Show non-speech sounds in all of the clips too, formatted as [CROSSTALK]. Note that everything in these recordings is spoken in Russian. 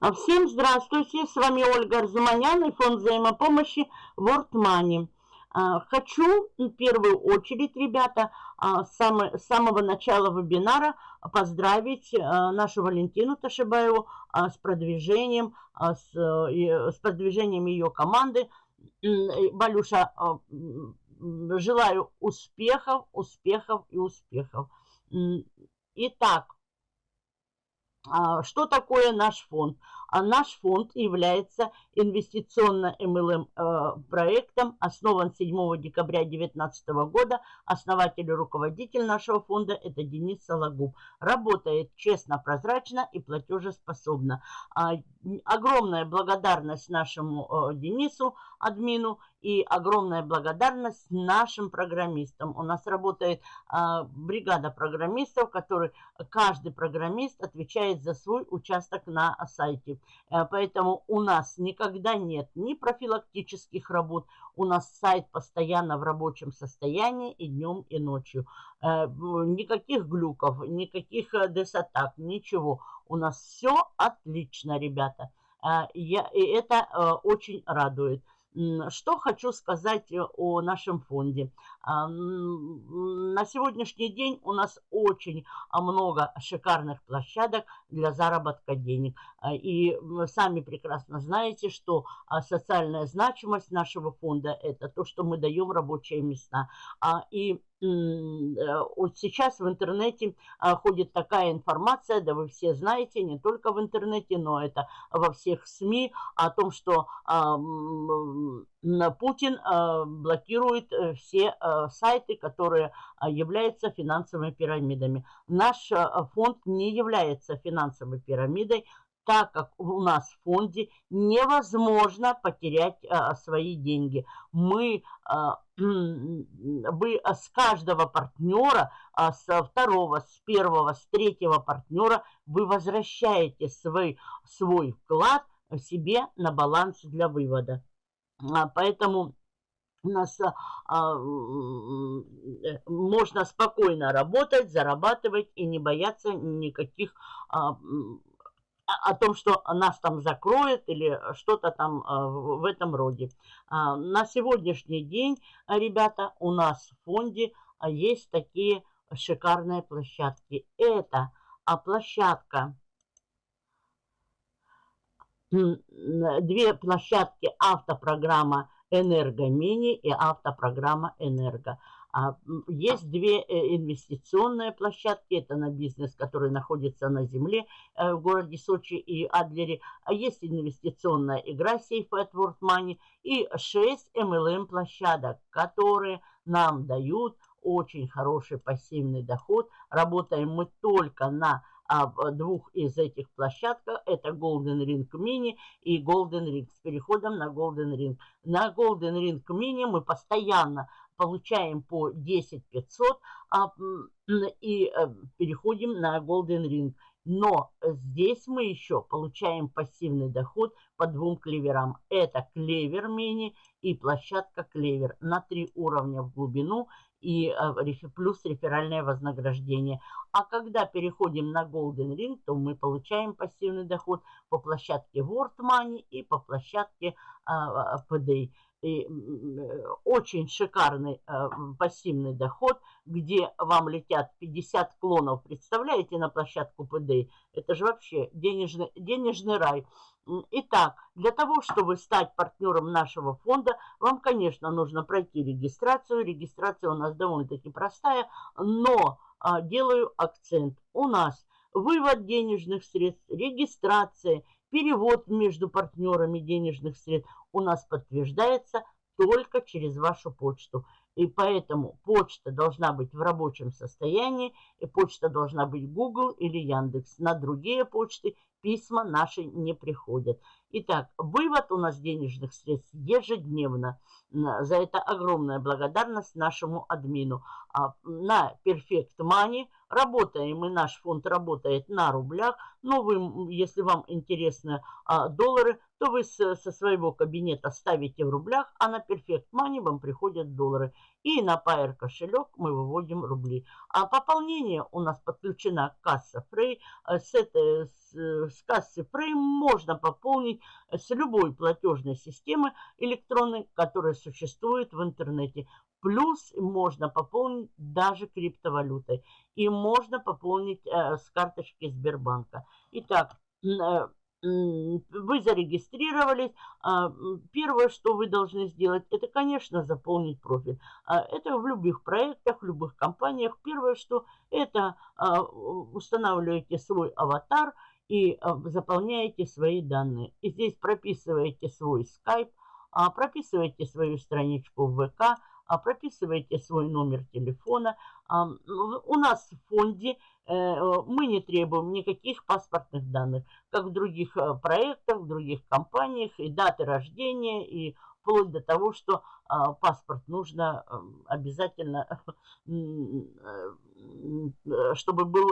А, всем здравствуйте, с вами Ольга Арзуманян и фонд взаимопомощи World Money. А, хочу в первую очередь, ребята, а, с самого начала вебинара поздравить нашу Валентину Ташибаеву с продвижением, с, продвижением ее команды. Балюша, желаю успехов, успехов и успехов. Итак, что такое наш фонд? А наш фонд является инвестиционно-МЛМ э, основан 7 декабря 2019 года. Основатель и руководитель нашего фонда – это Денис Сологуб. Работает честно, прозрачно и платежеспособно. А, огромная благодарность нашему э, Денису, админу, и огромная благодарность нашим программистам. У нас работает а, бригада программистов, который каждый программист отвечает за свой участок на сайте. Э, поэтому у нас никогда нет ни профилактических работ, у нас сайт постоянно в рабочем состоянии и днем, и ночью. Э, никаких глюков, никаких э, десатак, ничего. У нас все отлично, ребята. И это очень радует. Что хочу сказать э, о нашем фонде. На сегодняшний день у нас очень а, много шикарных площадок для заработка денег. А, и сами прекрасно знаете, что а, социальная значимость нашего фонда – это то, что мы даем рабочие места. И вот сейчас в интернете а, ходит такая информация, да вы все знаете, не только в интернете, но это во всех СМИ, о том, что а, Путин а, блокирует э, все сайты, которые являются финансовыми пирамидами. Наш фонд не является финансовой пирамидой, так как у нас в фонде невозможно потерять а, свои деньги. Мы, а, [CLEARS THROAT] вы с каждого партнера, а, со второго, с первого, с третьего партнера, вы возвращаете свой, свой вклад себе на баланс для вывода. А, поэтому у нас а, можно спокойно работать, зарабатывать и не бояться никаких а, о том, что нас там закроют или что-то там а, в этом роде. А, на сегодняшний день, ребята, у нас в фонде а, есть такие шикарные площадки. Это площадка, две площадки автопрограмма «Энергомини» и автопрограмма «Энерго». А, есть две э, инвестиционные площадки. Это на бизнес, который находится на земле э, в городе Сочи и Адлере. А есть инвестиционная игра Safe at World Money и 6 MLM площадок, которые нам дают очень хороший пассивный доход. Работаем мы только на а, двух из этих площадок. Это Golden Ring Mini и Golden Ring. С переходом на Golden Ring. На Golden Ring Mini мы постоянно получаем по 10 500 а, и а, переходим на Golden Ring. Но здесь мы еще получаем пассивный доход по двум клеверам. Это клевер мини и площадка клевер на три уровня в глубину и а, плюс реферальное вознаграждение. А когда переходим на Golden Ring, то мы получаем пассивный доход по площадке World Money и по площадке PDA и очень шикарный э, пассивный доход, где вам летят 50 клонов, представляете, на площадку ПД. Это же вообще денежный, денежный рай. Итак, для того, чтобы стать партнером нашего фонда, вам, конечно, нужно пройти регистрацию. Регистрация у нас довольно-таки простая, но а, делаю акцент. У нас вывод денежных средств, регистрация, перевод между партнерами денежных средств у нас подтверждается только через вашу почту. И поэтому почта должна быть в рабочем состоянии, и почта должна быть Google или Яндекс. На другие почты письма наши не приходят. Итак, вывод у нас денежных средств ежедневно. За это огромная благодарность нашему админу. А, на Perfect Money работаем, и наш фонд работает на рублях. Но вы, если вам интересны а, доллары, то вы со своего кабинета ставите в рублях, а на Perfect Money вам приходят доллары. И на Pair кошелек мы выводим рубли. А пополнение у нас подключена касса Frey. Э, с, этой, с, с кассы Frey можно пополнить с любой платежной системы электронной, которая существует в интернете. Плюс можно пополнить даже криптовалютой. И можно пополнить э, с карточки Сбербанка. Итак, э, вы зарегистрировались. А, первое, что вы должны сделать, это, конечно, заполнить профиль. А, это в любых проектах, в любых компаниях. Первое, что это а, устанавливаете свой аватар и заполняете свои данные. И здесь прописываете свой скайп, прописываете свою страничку в ВК, прописываете свой номер телефона. У нас в фонде Э, мы не требуем никаких паспортных данных, как в других э, проектах, в других компаниях, и даты рождения, и вплоть до того, что а, паспорт нужно эм, обязательно, [LAUGHS] э, чтобы был,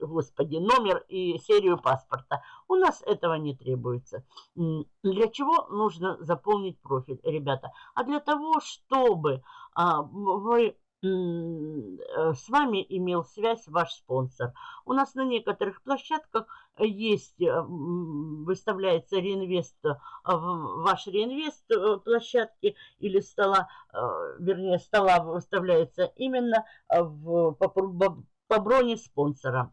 господи, номер и серию паспорта. У нас этого не требуется. Для чего нужно заполнить профиль, ребята? А для того, чтобы а, вы Э, с вами имел связь ваш спонсор. У нас на некоторых площадках есть, э, выставляется реинвест, э, ваш реинвест площадки или стола, вернее стола выставляется именно в, по, по, по броне спонсора.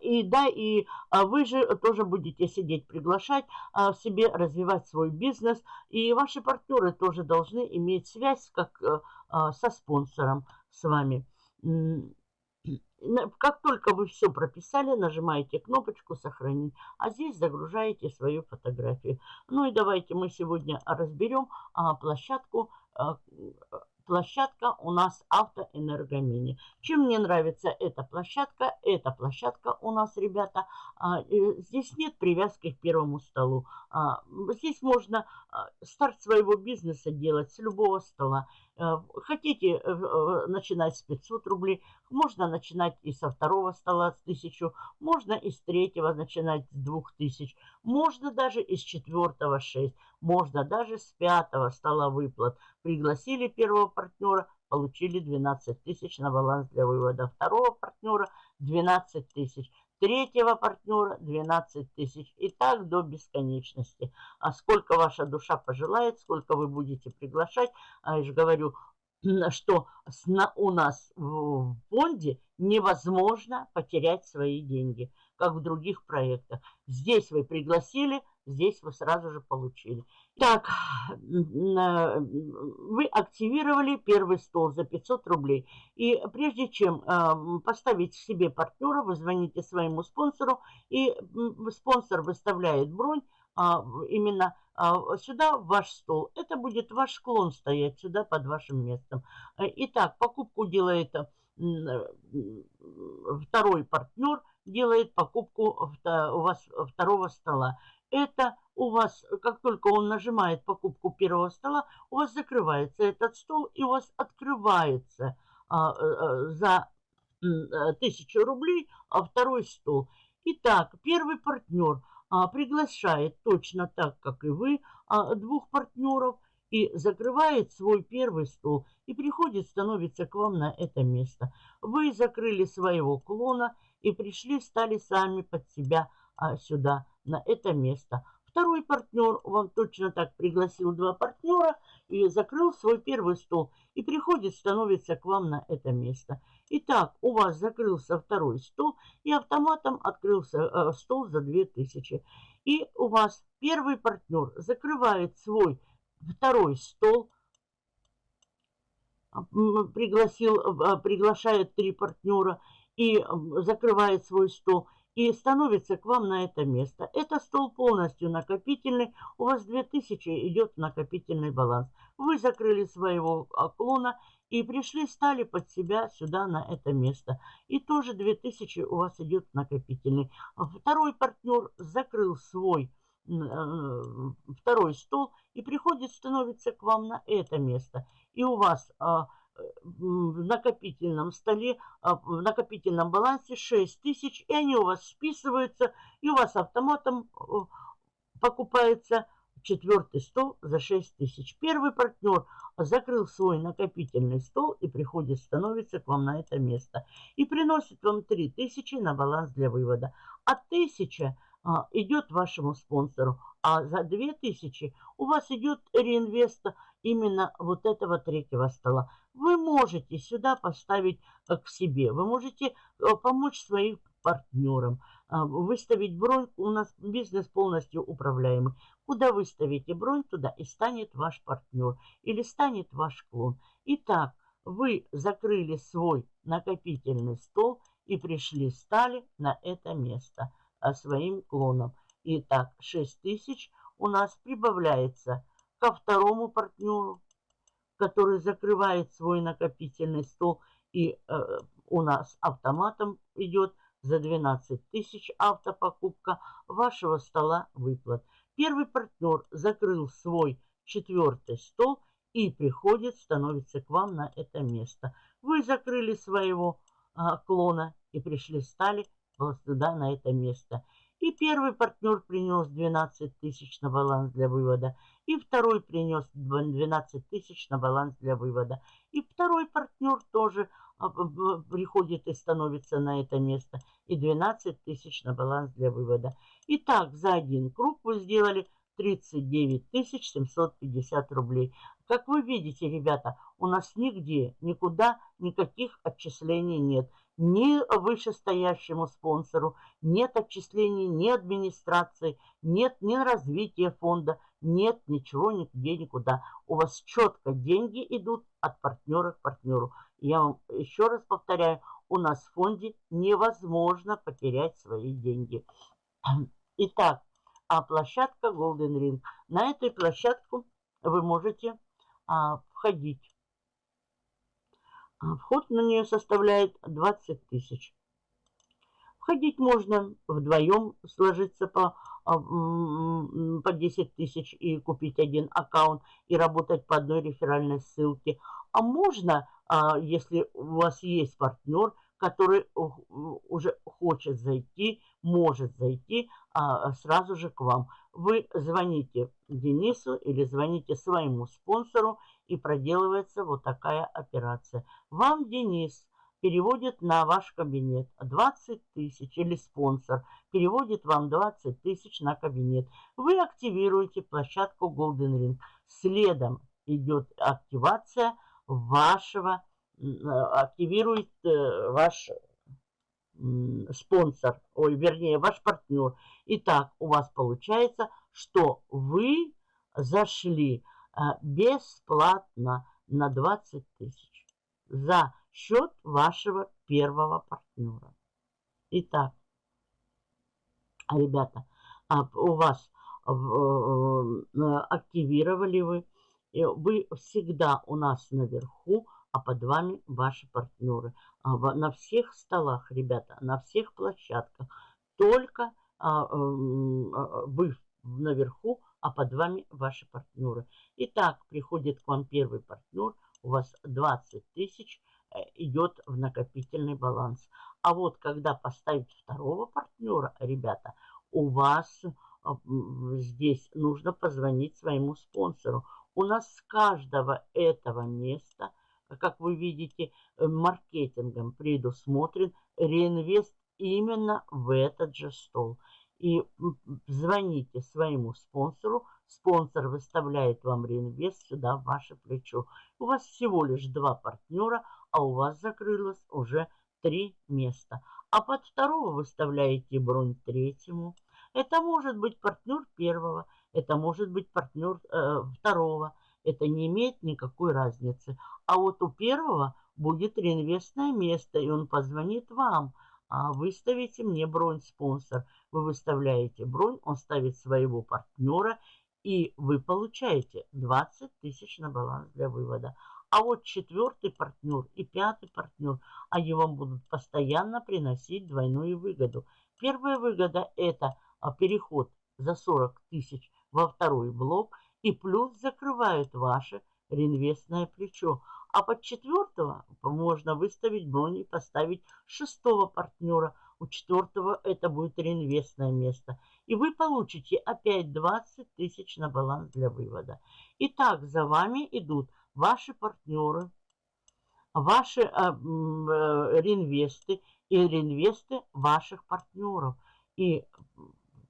И да, и а, вы же тоже будете сидеть, приглашать а, в себе, развивать свой бизнес. И ваши партнеры тоже должны иметь связь как э, а, со спонсором с вами. Как только вы все прописали, нажимаете кнопочку «Сохранить», а здесь загружаете свою фотографию. Ну и давайте мы сегодня разберем площадку площадка у нас автоэнергомини. Чем мне нравится эта площадка? Эта площадка у нас, ребята, а, здесь нет привязки к первому столу. А, здесь можно а, старт своего бизнеса делать с любого стола. Э, хотите э, э, начинать с 500 рублей, можно начинать и со второго стола с 1000, можно и с третьего начинать с 2000, можно даже из четвертого 6, можно даже с пятого стола выплат. Пригласили первого партнера, получили 12 тысяч на баланс для вывода. Второго партнера 12 тысяч третьего партнера 12 тысяч. И так до бесконечности. А сколько ваша душа пожелает, сколько вы будете приглашать. А я же говорю, [CLEARS THROAT] что у нас в фонде невозможно потерять свои деньги, как в других проектах. Здесь вы пригласили, здесь вы сразу же получили. Так, вы активировали первый стол за 500 рублей. И прежде чем а, поставить себе партнера, вы звоните своему спонсору, и спонсор выставляет бронь а, именно а, сюда, ваш стол. Это будет ваш клон стоять сюда под вашим местом. Итак, покупку делает второй партнер, делает покупку у вас второго стола это у вас, как только он нажимает покупку первого стола, у вас закрывается этот стол и у вас открывается а, а, за а, тысячу рублей а второй стол. Итак, первый партнер а, приглашает точно так, как и вы, двух партнеров и закрывает свой первый стол и приходит, становится к вам на это место. Вы закрыли своего клона и пришли, стали сами под себя а, сюда на это место. Второй партнер вам точно так пригласил два партнера и закрыл свой первый стол. И приходит, становится к вам на это место. Итак, у вас закрылся второй стол и автоматом открылся э, стол за 2000. И у вас первый партнер закрывает свой второй стол, пригласил, э, приглашает три партнера и закрывает свой стол и становится к вам на это место. Это стол полностью накопительный. У вас 2000 идет накопительный баланс. Вы закрыли своего клона и пришли, стали под себя сюда на это место. И тоже 2000 у вас идет накопительный. Второй партнер закрыл свой э, второй стол и приходит, становится к вам на это место. И у вас а, в накопительном столе, а, в накопительном балансе 6 тысяч, и они у вас списываются, и у вас автоматом покупается четвертый стол за 6 тысяч. Первый партнер закрыл свой накопительный стол и приходит, становится к вам на это место. И приносит вам 3 тысячи на баланс для вывода. А 1000 а, идет вашему спонсору, а за 2000 у вас идет реинвест именно вот этого третьего стола. Вы можете сюда поставить э, к себе, вы можете э, помочь своим партнерам, а, выставить бронь. У нас бизнес полностью управляемый. Куда выставите бронь, туда и станет ваш партнер или станет ваш клон. Итак, вы закрыли свой накопительный стол и пришли, стали на это место – своим клоном. Итак, 6 тысяч у нас прибавляется ко второму партнеру, который закрывает свой накопительный стол. И э, у нас автоматом идет за 12 тысяч автопокупка вашего стола выплат. Первый партнер закрыл свой четвертый стол и приходит, становится к вам на это место. Вы закрыли своего а, клона и пришли, стали сюда, на это место. И первый партнер принес 12 тысяч на баланс для вывода. И второй принес 12 тысяч на баланс для вывода. И второй партнер тоже а, приходит и становится на это место. И 12 тысяч на баланс для вывода. Итак, за один круг вы сделали 39 750 рублей. Как вы видите, ребята, у нас нигде, никуда никаких отчислений нет ни вышестоящему спонсору, нет отчислений, ни администрации, нет ни развития фонда, нет ничего нигде, никуда. У вас четко деньги идут от партнера к партнеру. Я вам еще раз повторяю, у нас в фонде невозможно потерять свои деньги. Итак, а площадка Golden Ring. На эту площадку вы можете а, входить. А вход на нее составляет 20 тысяч. Входить можно вдвоем, сложиться по, по 10 тысяч и купить один аккаунт и работать по одной реферальной ссылке. А можно, а, если у вас есть партнер, который уже хочет зайти, может зайти сразу же к вам. Вы звоните Денису или звоните своему спонсору и проделывается вот такая операция. Вам Денис переводит на ваш кабинет 20 тысяч или спонсор переводит вам 20 тысяч на кабинет. Вы активируете площадку Golden Ring. Следом идет активация вашего, активирует э, ваш спонсор, ой, вернее, ваш партнер. Итак, у вас получается, что вы зашли а, бесплатно на 20 тысяч за счет вашего первого партнера. Итак, ребята, а, у вас э, э, активировали вы, вы всегда у нас наверху, а под вами ваши партнеры. А, на всех столах, ребята, на всех площадках. Только вы наверху, а под вами ваши партнеры. Итак, приходит к вам первый партнер, у вас 20 тысяч э, идет в накопительный баланс. А вот когда поставить второго партнера, ребята, у вас а, здесь нужно позвонить своему спонсору. У нас с каждого этого места, как вы видите, э, маркетингом предусмотрен реинвест именно в этот же стол и звоните своему спонсору. Спонсор выставляет вам реинвест сюда, в ваше плечо. У вас всего лишь два партнера, а у вас закрылось уже три места. А под второго выставляете бронь третьему. Это может быть партнер первого, это может быть партнер э, второго. Это не имеет никакой разницы. А вот у первого будет реинвестное место, и он позвонит вам – а выставите мне бронь спонсор. Вы выставляете бронь, он ставит своего партнера, и вы получаете 20 тысяч на баланс для вывода. А вот четвертый партнер и пятый партнер, они вам будут постоянно приносить двойную выгоду. Первая выгода – это а, переход за 40 тысяч во второй блок, и плюс закрывают ваше реинвестное плечо. А под четвертого можно выставить бронь и поставить шестого партнера. у четвертого это будет реинвестное место. И вы получите опять 20 тысяч на баланс для вывода. Итак, за вами идут ваши партнеры, ваши а, э, реинвесты и реинвесты ваших партнеров. И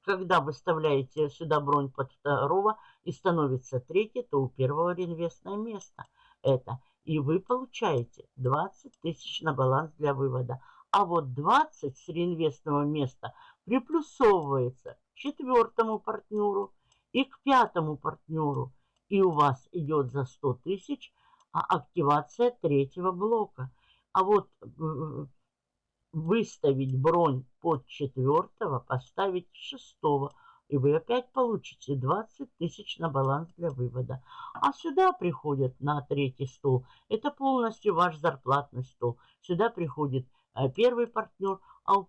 когда выставляете сюда бронь под второго и становится третий, то у первого реинвестное место это. И вы получаете 20 тысяч на баланс для вывода. А вот 20 с реинвестного места приплюсовывается к четвертому партнеру и к пятому партнеру. И у вас идет за 100 тысяч а активация третьего блока. А вот выставить бронь под четвертого, поставить шестого, и вы опять получите 20 тысяч на баланс для вывода. А сюда приходят на третий стол. Это полностью ваш зарплатный стол. Сюда приходит э, первый партнер, а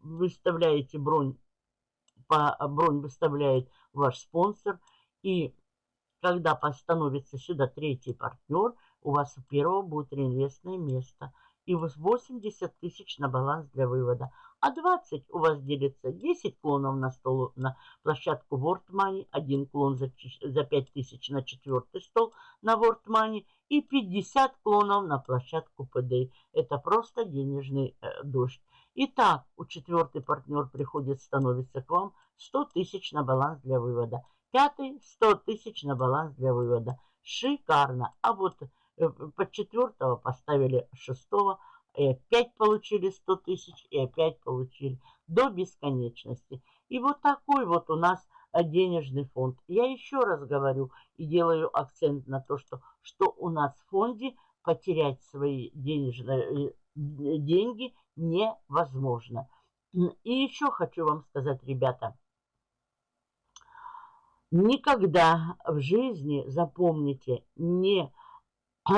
выставляете бронь, по, бронь выставляет ваш спонсор. И когда постановится сюда третий партнер, у вас у первого будет реинвестное место – и 80 тысяч на баланс для вывода. А 20 у вас делится 10 клонов на стол на площадку World Money, один клон за, за 5 тысяч на четвертый стол на World Money и 50 клонов на площадку PD. Это просто денежный э, дождь. Итак, у четвертый партнер приходит, становится к вам 100 тысяч на баланс для вывода. Пятый 100 тысяч на баланс для вывода. Шикарно. А вот Э, под четвертого поставили шестого, и опять получили 100 тысяч, и опять получили до бесконечности. И вот такой вот у нас э, денежный фонд. Я еще раз говорю и делаю акцент на то, что, что у нас в фонде потерять свои денежные э, деньги невозможно. И еще хочу вам сказать, ребята, никогда в жизни, запомните, не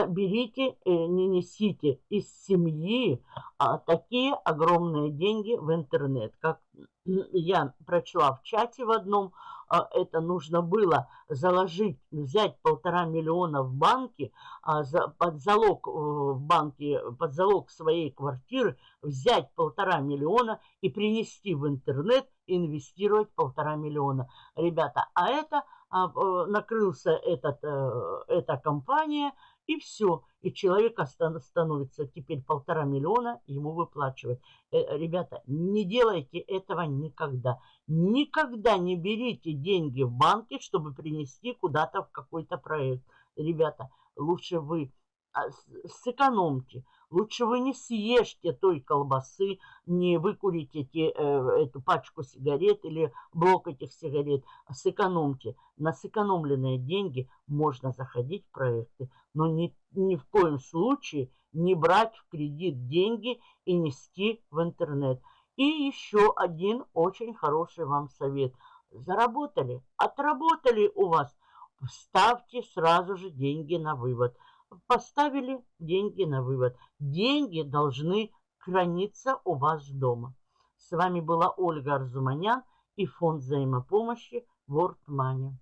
берите, э, не несите из семьи а, такие огромные деньги в интернет. Как я прочла в чате в одном, это нужно было заложить, взять полтора миллиона в банке, а, под залог э, в банке, под залог своей квартиры, взять полтора миллиона и принести в интернет, инвестировать полтора миллиона. Ребята, а это а, э, накрылся этот, эта компания – и все. И человек становится теперь полтора миллиона, ему выплачивать. Э, ребята, не делайте этого никогда. Никогда не берите деньги в банке, чтобы принести куда-то в какой-то проект. Ребята, лучше вы а, сэкономьте. Лучше вы не съешьте той колбасы, не выкурите те, э, эту пачку сигарет или блок этих сигарет. Сэкономьте. На сэкономленные деньги можно заходить в проекты, но ни, ни в коем случае не брать в кредит деньги и нести в интернет. И еще один очень хороший вам совет. Заработали, отработали у вас, ставьте сразу же деньги на вывод – поставили деньги на вывод. Деньги должны храниться у вас дома. С вами была Ольга Арзуманян и фонд взаимопомощи World Money.